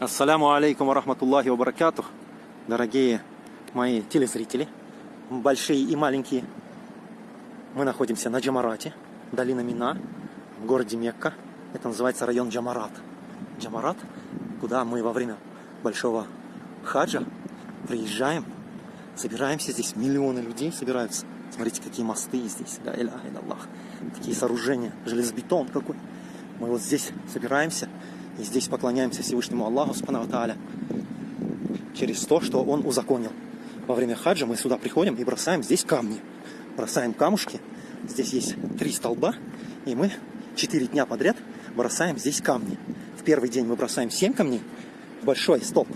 Ассаляму алейкум ва рахматуллахи ва баракатух. Дорогие мои телезрители, большие и маленькие. Мы находимся на Джамарате, долина Мина, в городе Мекка. Это называется район Джамарат. Джамарат, куда мы во время большого хаджа приезжаем, собираемся здесь. Миллионы людей собираются. Смотрите, какие мосты здесь. Да, иля, Аллах. Такие сооружения. Железобетон какой. Мы вот здесь собираемся и здесь поклоняемся Всевышнему Аллаху Субхану Тааля через то, что Он узаконил. Во время хаджа мы сюда приходим и бросаем здесь камни. Бросаем камушки. Здесь есть три столба, и мы четыре дня подряд бросаем здесь камни. В первый день мы бросаем семь камней, большой столб.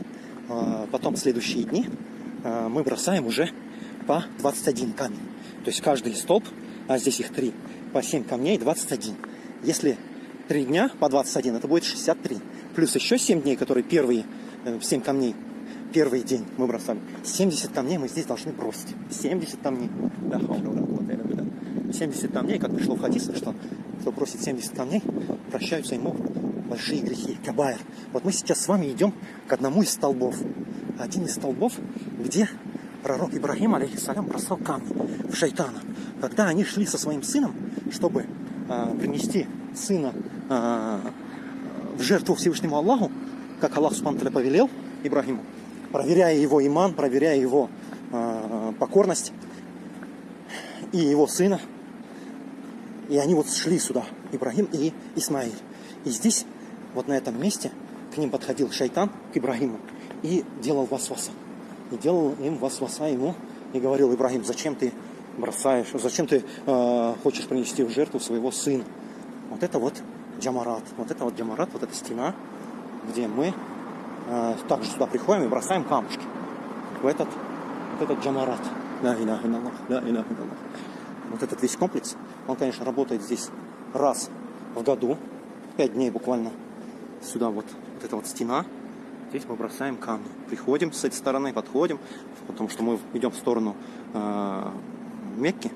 А потом следующие дни а, мы бросаем уже по 21 камень. То есть каждый столб, а здесь их три, по 7 камней 21. Если 3 дня по 21, это будет 63. Плюс еще 7 дней, которые первые 7 э, камней, первый день мы бросали. 70 камней мы здесь должны бросить. 70 камней. 70 камней, как пришло в хадисе, что кто бросит 70 камней, прощаются ему большие грехи, кабайр. Вот мы сейчас с вами идем к одному из столбов. Один из столбов, где пророк Ибрагим, алейхиссалям, бросал камни в шайтана. Когда они шли со своим сыном, чтобы э, принести сына в жертву Всевышнему Аллаху, как Аллах Субхану повелел Ибрагиму, проверяя его иман, проверяя его э, покорность и его сына. И они вот шли сюда, Ибрагим и Исмаиль. И здесь, вот на этом месте, к ним подходил шайтан, к Ибрагиму, и делал васваса. И делал им васваса ему, и говорил, Ибрагим, зачем ты бросаешь, зачем ты э, хочешь принести в жертву своего сына? Вот это вот Джамарат. Вот это вот Джамарат, вот эта стена, где мы э, также сюда приходим и бросаем камушки. В этот, вот этот Джамарат. Да, иля, Аллах, да, иля, Аллах. Вот этот весь комплекс, он, конечно, работает здесь раз в году, пять дней буквально. Сюда вот, вот эта вот стена, здесь мы бросаем камни. Приходим с этой стороны, подходим, потому что мы идем в сторону э, Мекки,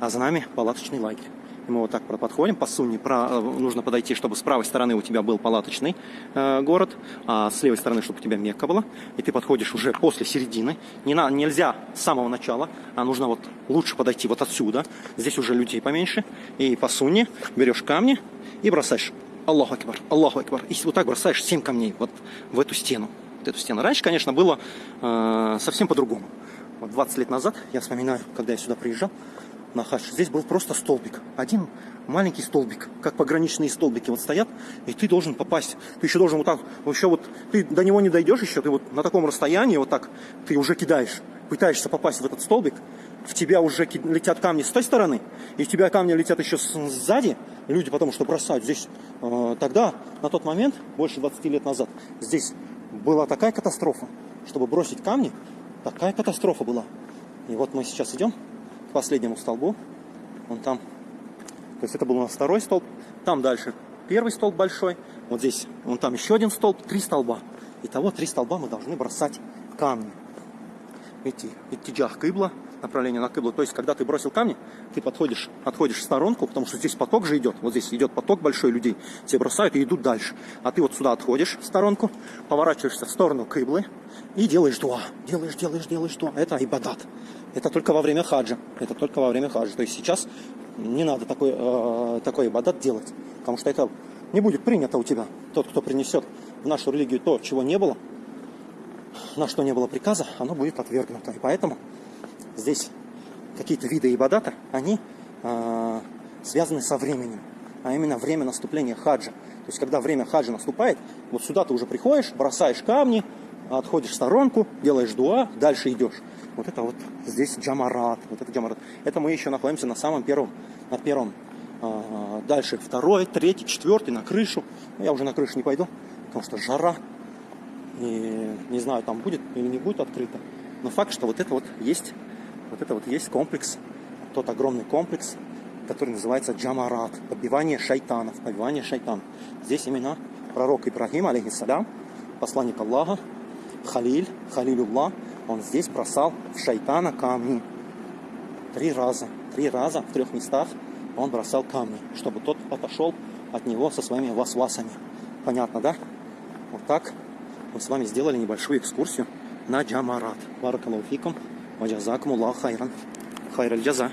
а за нами палаточный лагерь. Мы вот так подходим по сунне. Про, э, нужно подойти, чтобы с правой стороны у тебя был палаточный э, город, а с левой стороны, чтобы у тебя Мекка была. И ты подходишь уже после середины. Не на, нельзя с самого начала, а нужно вот лучше подойти вот отсюда. Здесь уже людей поменьше. И по сунне берешь камни и бросаешь. Аллаху Акбар, Аллаху Акбар. И вот так бросаешь 7 камней вот в эту стену. Вот эту стену. Раньше, конечно, было э, совсем по-другому. Вот 20 лет назад, я вспоминаю, когда я сюда приезжал, на. Здесь был просто столбик. Один маленький столбик, как пограничные столбики вот стоят, и ты должен попасть. Ты еще должен вот так, еще вот, ты до него не дойдешь еще, ты вот на таком расстоянии вот так, ты уже кидаешь, пытаешься попасть в этот столбик, в тебя уже летят камни с той стороны, и в тебя камни летят еще сзади, люди потому что бросают здесь. Э, тогда, на тот момент, больше 20 лет назад, здесь была такая катастрофа, чтобы бросить камни, такая катастрофа была. И вот мы сейчас идем к последнему столбу. Он там. То есть это был у нас второй столб. Там дальше первый столб большой. Вот здесь, вон там еще один столб, три столба. Итого три столба мы должны бросать камни. Идти, идти джах кыбла, направление на кыблу. То есть, когда ты бросил камни, ты подходишь, отходишь в сторонку, потому что здесь поток же идет. Вот здесь идет поток большой людей. Все бросают и идут дальше. А ты вот сюда отходишь в сторонку, поворачиваешься в сторону кыблы и делаешь дуа. Делаешь, делаешь, делаешь дуа. Это ибадат. Это только во время хаджа. Это только во время хаджа. То есть сейчас не надо такой, э, такой ибадат делать, потому что это не будет принято у тебя. Тот, кто принесет в нашу религию то, чего не было, на что не было приказа, оно будет отвергнуто. И поэтому здесь какие-то виды ибадата, они э, связаны со временем, а именно время наступления хаджа. То есть, когда время хаджа наступает, вот сюда ты уже приходишь, бросаешь камни, отходишь в сторонку, делаешь дуа, дальше идешь. Вот это вот здесь джамарат, вот это джамарат. Это мы еще находимся на самом первом, на первом. А, дальше второй, третий, четвертый, на крышу. Я уже на крышу не пойду, потому что жара. И не знаю, там будет или не будет открыто. Но факт, что вот это вот есть, вот это вот есть комплекс, тот огромный комплекс, который называется джамарат, побивание шайтанов, побивание шайтанов. Здесь именно пророк Ибрагим, алейхиссалям, посланник Аллаха, Халиль, Халилюллах, он здесь бросал в шайтана камни. Три раза, три раза в трех местах он бросал камни, чтобы тот отошел от него со своими васвасами. Понятно, да? Вот так мы с вами сделали небольшую экскурсию на Джамарат. Баракалуфикум, ваджазакум Аллах хайран. Хайраль джаза.